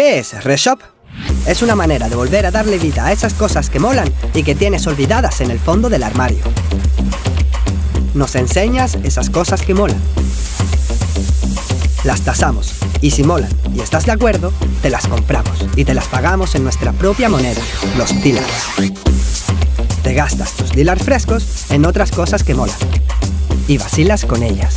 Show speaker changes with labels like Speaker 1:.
Speaker 1: ¿Qué es Reshop? Es una manera de volver a darle vida a esas cosas que molan y que tienes olvidadas en el fondo del armario. Nos enseñas esas cosas que molan. Las tasamos y si molan y estás de acuerdo, te las compramos y te las pagamos en nuestra propia moneda, los dillars. Te gastas tus dillars frescos en otras cosas que molan y vacilas con ellas.